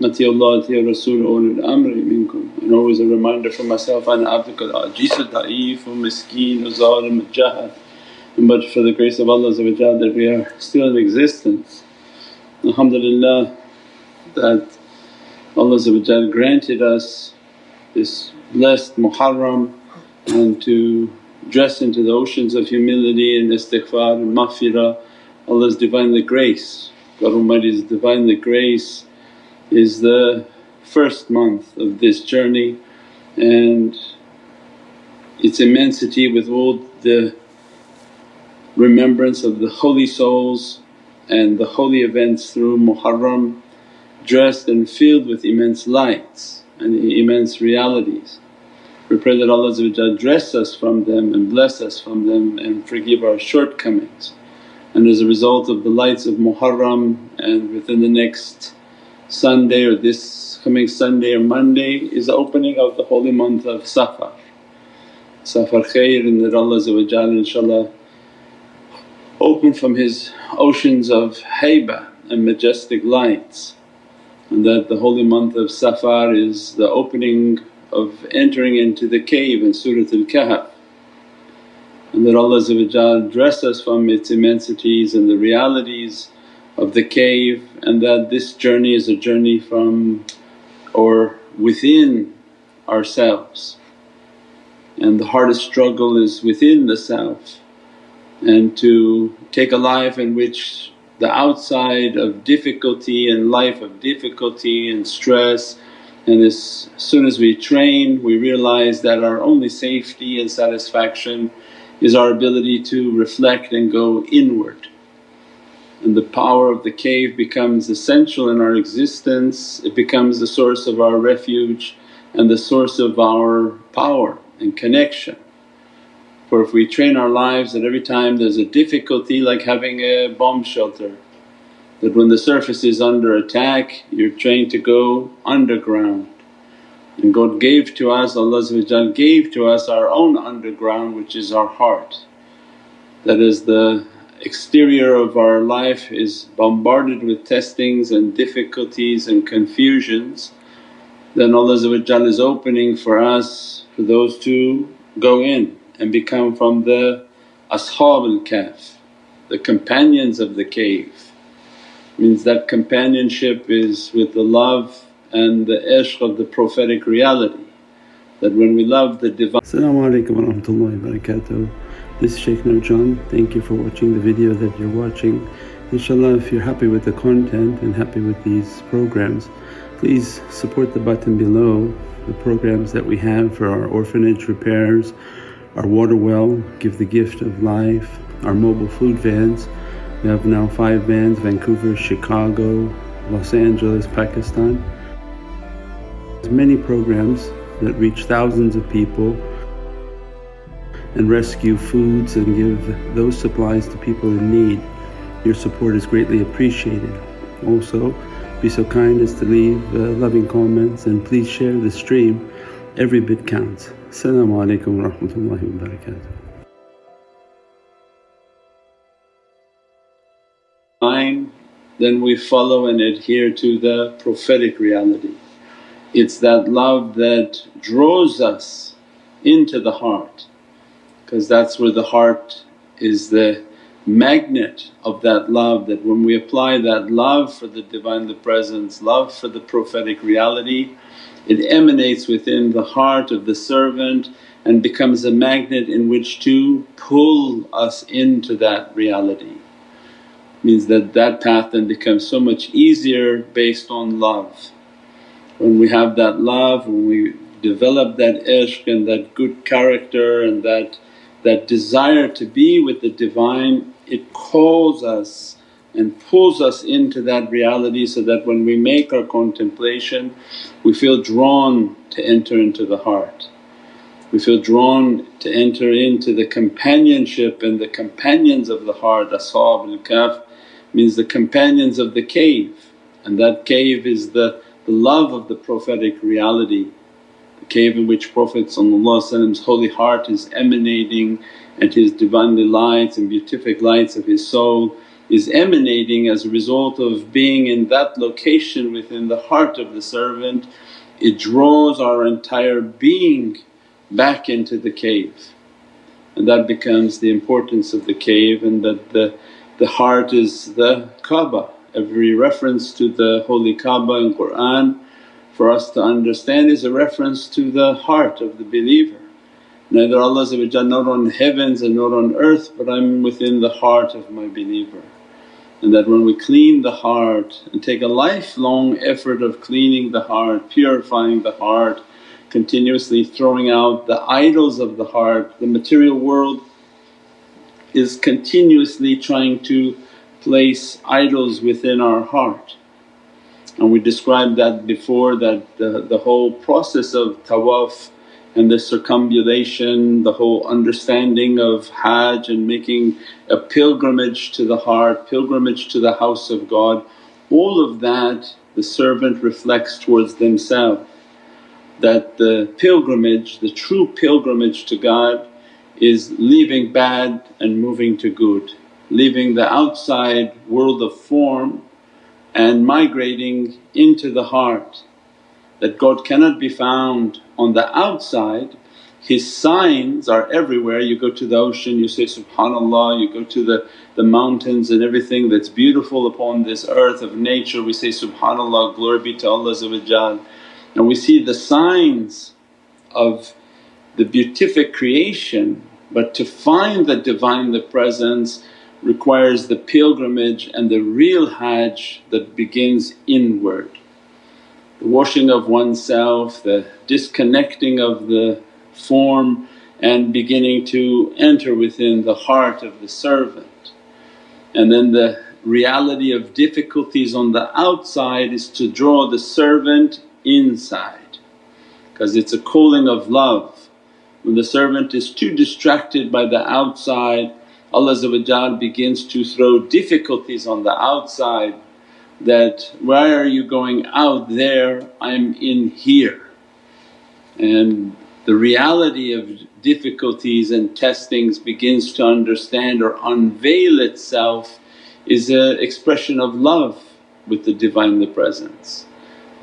Atiyullah, Atiya Rasul, ulul amri minkum. And always a reminder for myself, Ana abdukal ajizu da'if wa miskeen zalim jahad. But for the grace of Allah that we are still in existence. Alhamdulillah that Allah granted us this blessed Muharram and to dress into the oceans of humility and istighfar and maghfirah, Allah's Divinely grace. God Almighty's Divinely grace is the first month of this journey and its immensity with all the remembrance of the holy souls and the holy events through Muharram dressed and filled with immense lights and immense realities. We pray that Allah dress us from them and bless us from them and forgive our shortcomings. And as a result of the lights of Muharram and within the next Sunday or this coming Sunday or Monday is the opening of the holy month of Safar. Safar khair and that Allah inshaAllah open from His oceans of haybah and majestic lights and that the holy month of Safar is the opening of entering into the cave in Surat al-Kahf and that Allah dress us from its immensities and the realities of the cave and that this journey is a journey from or within ourselves and the hardest struggle is within the self and to take a life in which the outside of difficulty and life of difficulty and stress and as soon as we train we realize that our only safety and satisfaction is our ability to reflect and go inward. And the power of the cave becomes essential in our existence, it becomes the source of our refuge and the source of our power and connection. For if we train our lives that every time there's a difficulty like having a bomb shelter, that when the surface is under attack you're trained to go underground. And God gave to us, Allah gave to us our own underground which is our heart. That is the exterior of our life is bombarded with testings and difficulties and confusions then Allah is opening for us for those to go in and become from the ashab al-kahf, the companions of the cave. Means that companionship is with the love and the ishq of the prophetic reality that when we love the Divine. Assalamu alaikum wa rahmatullahi wa barakatuh. This is Shaykh Nurjan. Thank you for watching the video that you're watching. Inshallah if you're happy with the content and happy with these programs please support the button below the programs that we have for our orphanage repairs, our water well, Give the Gift of Life, our mobile food vans. We have now five vans Vancouver, Chicago, Los Angeles, Pakistan. There's many programs that reach thousands of people and rescue foods and give those supplies to people in need. Your support is greatly appreciated. Also be so kind as to leave uh, loving comments and please share the stream, every bit counts. Assalamu alaikum wa rahmatullahi wa barakatuh. Then we follow and adhere to the prophetic reality. It's that love that draws us into the heart because that's where the heart is the magnet of that love that when we apply that love for the Divinely Presence, love for the prophetic reality it emanates within the heart of the servant and becomes a magnet in which to pull us into that reality. Means that that path then becomes so much easier based on love. When we have that love, when we develop that ishq and that good character and that, that desire to be with the Divine, it calls us and pulls us into that reality so that when we make our contemplation we feel drawn to enter into the heart. We feel drawn to enter into the companionship and the companions of the heart, ashab al-kahf means the companions of the cave and that cave is the, the love of the prophetic reality. Cave in which Prophet's holy heart is emanating and his Divinely lights and beatific lights of his soul is emanating as a result of being in that location within the heart of the servant, it draws our entire being back into the cave. And that becomes the importance of the cave and that the, the heart is the Kaaba. Every reference to the holy Kaaba in Qur'an for us to understand is a reference to the heart of the believer. Neither Allah not on heavens and not on earth but I'm within the heart of my believer. And that when we clean the heart and take a lifelong effort of cleaning the heart, purifying the heart, continuously throwing out the idols of the heart, the material world is continuously trying to place idols within our heart. And we described that before that the, the whole process of tawaf and the circumambulation, the whole understanding of Hajj and making a pilgrimage to the heart, pilgrimage to the house of God, all of that the servant reflects towards themselves. That the pilgrimage, the true pilgrimage to God is leaving bad and moving to good, leaving the outside world of form and migrating into the heart that God cannot be found on the outside, His signs are everywhere. You go to the ocean you say, subhanallah, you go to the, the mountains and everything that's beautiful upon this earth of nature. We say, subhanallah, glory be to Allah and we see the signs of the beatific creation but to find the Divine the Presence requires the pilgrimage and the real hajj that begins inward the washing of oneself, the disconnecting of the form and beginning to enter within the heart of the servant. And then the reality of difficulties on the outside is to draw the servant inside because it's a calling of love. When the servant is too distracted by the outside Allah begins to throw difficulties on the outside that, why are you going out there, I'm in here. And the reality of difficulties and testings begins to understand or unveil itself is an expression of love with the Divinely Presence.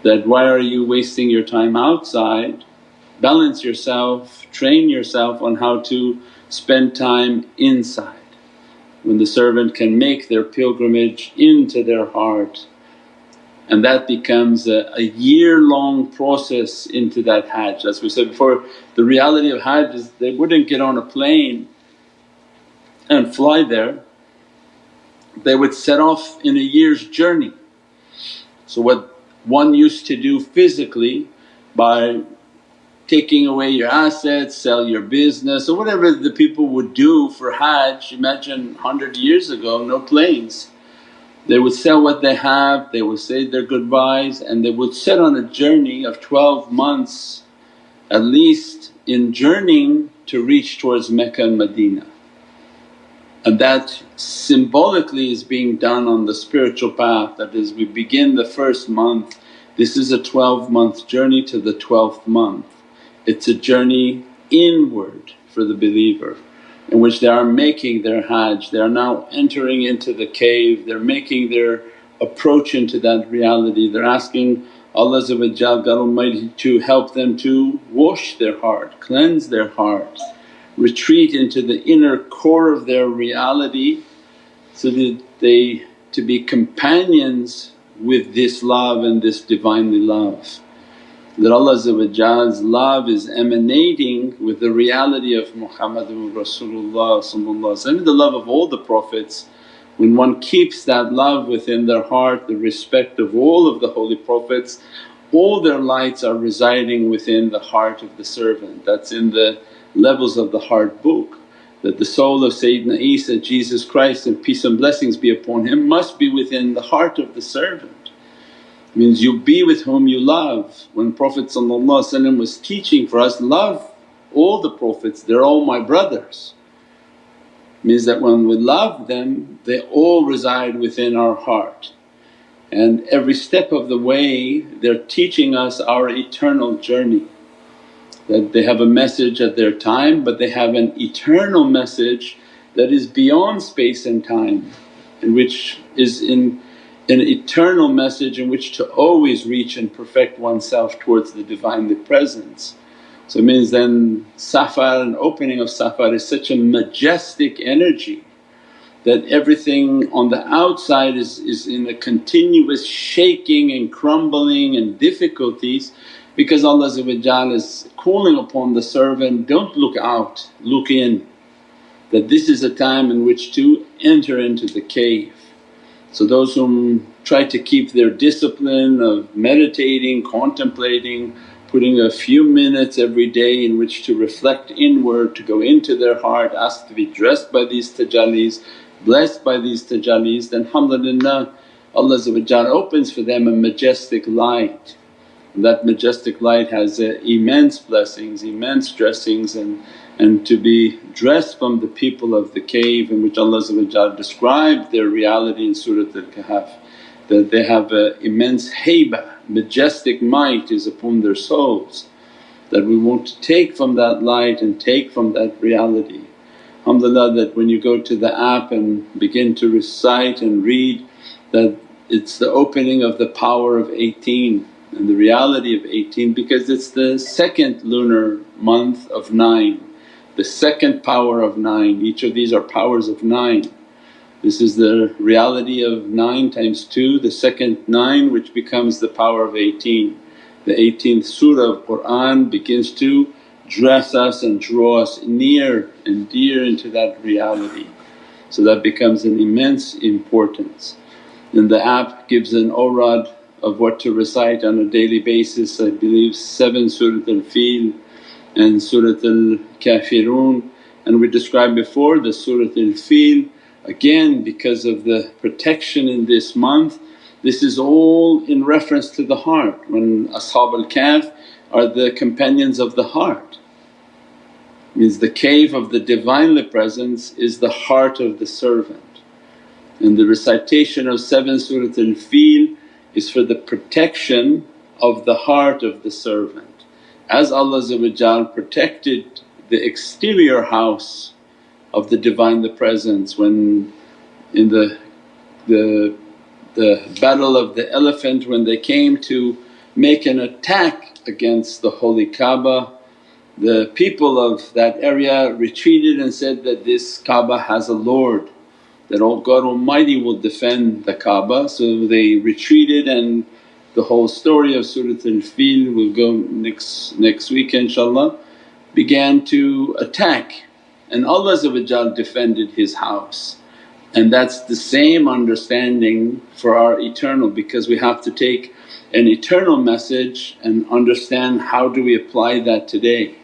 That why are you wasting your time outside? Balance yourself, train yourself on how to spend time inside when the servant can make their pilgrimage into their heart and that becomes a, a year-long process into that hajj. As we said before, the reality of hajj is they wouldn't get on a plane and fly there, they would set off in a year's journey. So what one used to do physically by taking away your assets, sell your business or whatever the people would do for Hajj. Imagine 100 years ago no planes. They would sell what they have, they would say their goodbyes and they would set on a journey of 12 months at least in journeying to reach towards Mecca and Medina. And that symbolically is being done on the spiritual path that is we begin the first month, this is a 12 month journey to the 12th month. It's a journey inward for the believer in which they are making their hajj, they are now entering into the cave, they're making their approach into that reality. They're asking Allah God Almighty to help them to wash their heart, cleanse their heart, retreat into the inner core of their reality so that they to be companions with this love and this Divinely love that Allah's love is emanating with the reality of Muhammadun Rasulullah the love of all the Prophets. When one keeps that love within their heart, the respect of all of the holy Prophets, all their lights are residing within the heart of the servant. That's in the levels of the heart book that the soul of Sayyidina Isa, Jesus Christ and peace and blessings be upon him must be within the heart of the servant means you be with whom you love. When Prophet was teaching for us, love all the Prophets, they're all my brothers. Means that when we love them they all reside within our heart and every step of the way they're teaching us our eternal journey. That they have a message at their time but they have an eternal message that is beyond space and time and which is in an eternal message in which to always reach and perfect oneself towards the Divinely Presence. So it means then Safar and opening of Safar is such a majestic energy that everything on the outside is, is in a continuous shaking and crumbling and difficulties because Allah is calling upon the servant, don't look out, look in. That this is a time in which to enter into the cave. So those whom try to keep their discipline of meditating, contemplating, putting a few minutes every day in which to reflect inward, to go into their heart, ask to be dressed by these tajallis, blessed by these tajallis, then alhamdulillah Allah opens for them a majestic light. And that majestic light has uh, immense blessings, immense dressings and, and to be dressed from the people of the cave in which Allah described their reality in Surat Al-Kahf that they have an immense haiba, majestic might is upon their souls that we want to take from that light and take from that reality. Alhamdulillah that when you go to the app and begin to recite and read that it's the opening of the power of 18 and the reality of 18 because it's the second lunar month of 9, the second power of 9, each of these are powers of 9. This is the reality of 9 times 2, the second 9 which becomes the power of 18. The 18th surah of Qur'an begins to dress us and draw us near and dear into that reality. So that becomes an immense importance. And the app gives an awrad of what to recite on a daily basis I believe 7 Surat al-Fil and Surat al-Kafirun and we described before the Surat al-Fil again because of the protection in this month this is all in reference to the heart when Ashab al-Kahf are the companions of the heart. Means the cave of the Divinely Presence is the heart of the servant and the recitation of 7 Surat al-Fil is for the protection of the heart of the servant. As Allah protected the exterior house of the Divinely Presence when in the, the, the battle of the elephant when they came to make an attack against the holy Kaaba the people of that area retreated and said that this Kaaba has a Lord that oh God Almighty will defend the Kaaba. So they retreated and the whole story of Surat al-Fil will go next, next week inshaAllah began to attack and Allah defended His house. And that's the same understanding for our eternal because we have to take an eternal message and understand how do we apply that today.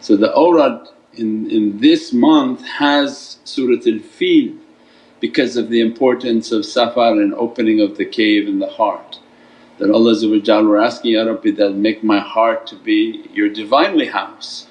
So the awrad in, in this month has Surat al-Fil because of the importance of safar and opening of the cave in the heart. That Allah we're asking, Ya Rabbi that make my heart to be your Divinely house,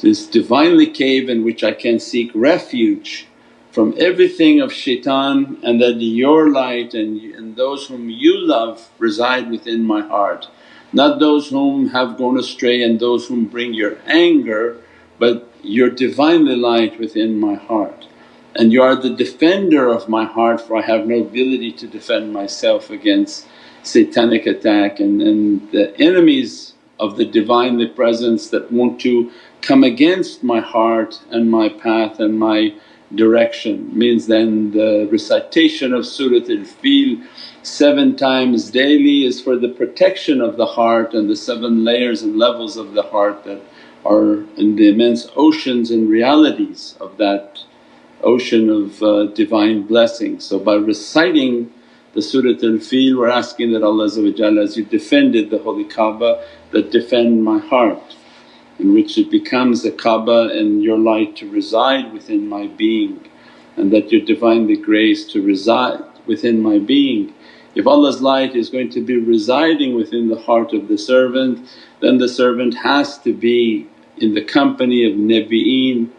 this Divinely cave in which I can seek refuge from everything of shaitan and that your light and, and those whom you love reside within my heart. Not those whom have gone astray and those whom bring your anger but your Divinely light within my heart and you are the defender of my heart for I have no ability to defend myself against satanic attack and, and the enemies of the Divinely Presence that want to come against my heart and my path and my direction. Means then the recitation of Surat al-Fil seven times daily is for the protection of the heart and the seven layers and levels of the heart that are in the immense oceans and realities of that ocean of uh, divine blessings. So by reciting the Surat al-Fil we're asking that Allah as you defended the holy Kaaba that defend my heart in which it becomes a Kaaba and your light to reside within my being and that your Divinely grace to reside within my being. If Allah's light is going to be residing within the heart of the servant then the servant has to be in the company of Nabi'een,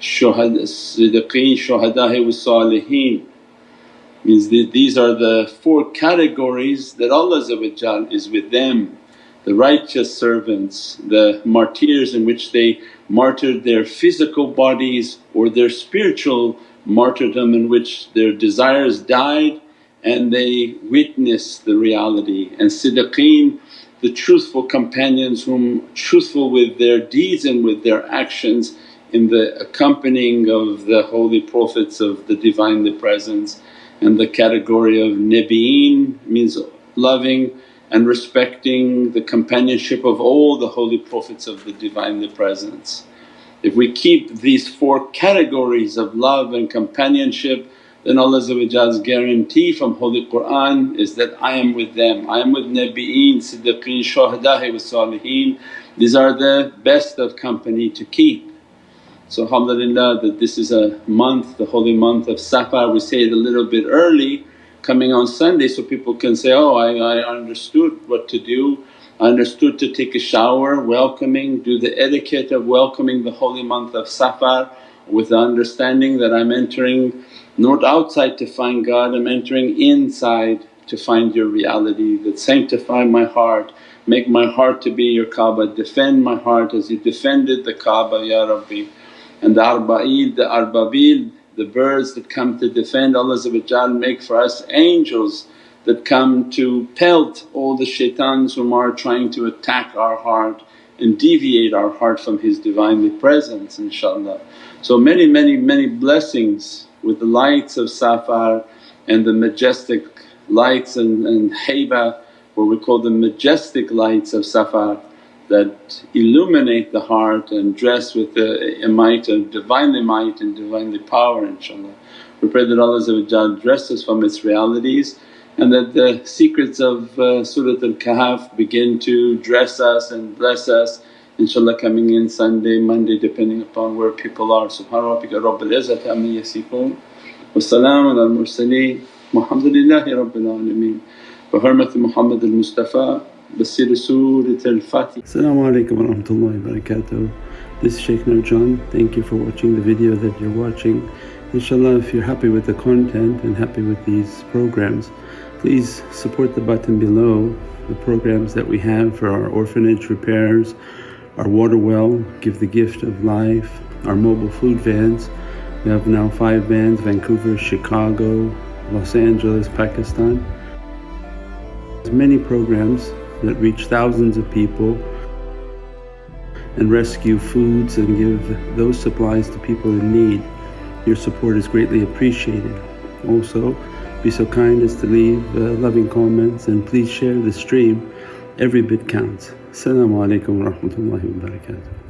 siddiqeen, shuhada'i wa saliheen. Means that these are the four categories that Allah is with them the righteous servants, the martyrs in which they martyred their physical bodies or their spiritual martyrdom in which their desires died and they witnessed the reality. And siddiqeen the truthful companions whom truthful with their deeds and with their actions in the accompanying of the holy prophets of the Divinely Presence and the category of Nabiyin means loving and respecting the companionship of all the holy prophets of the Divinely Presence. If we keep these four categories of love and companionship then Allah's guarantee from Holy Qur'an is that, I am with them, I am with Nabiyin, Siddiqeen, Shuhada'i wa. These are the best of company to keep. So alhamdulillah that this is a month, the holy month of Safar, we say it a little bit early coming on Sunday so people can say, oh I, I understood what to do, I understood to take a shower welcoming, do the etiquette of welcoming the holy month of Safar with the understanding that I'm entering not outside to find God, I'm entering inside to find your reality that sanctify my heart, make my heart to be your Kaaba, defend my heart as you defended the Kaaba Ya Rabbi. And the arba'id, the ababil, the birds that come to defend Allah make for us angels that come to pelt all the shaitans whom are trying to attack our heart and deviate our heart from His Divinely Presence inshaAllah. So many many many blessings with the lights of Safar and the majestic lights and, and haiba what we call the majestic lights of Safar that illuminate the heart and dress with the might of Divinely might and Divinely power inshaAllah. We pray that Allah dress us from its realities and that the secrets of uh, Surat al-Kahf begin to dress us and bless us inshaAllah coming in Sunday, Monday depending upon where people are. Subhana rabbika rabbil izzati amma yasifoon wa salaamun al mursaleen walhamdulillahi rabbil alameen. Bi hurmati Muhammad al-Mustafa Surat al-Fatiha. As-salamu alaykum wa rahmatullahi wa barakatuh. This is Shaykh Nurjan, thank you for watching the video that you're watching. Inshallah if you're happy with the content and happy with these programs please support the button below the programs that we have for our orphanage repairs, our water well, Give the Gift of Life, our mobile food vans. We have now five vans, Vancouver, Chicago, Los Angeles, Pakistan. There's many programs that reach thousands of people and rescue foods and give those supplies to people in need. Your support is greatly appreciated. Also, be so kind as to leave uh, loving comments and please share the stream. Every bit counts. Assalamu alaikum wa rahmatullahi wa barakatuh.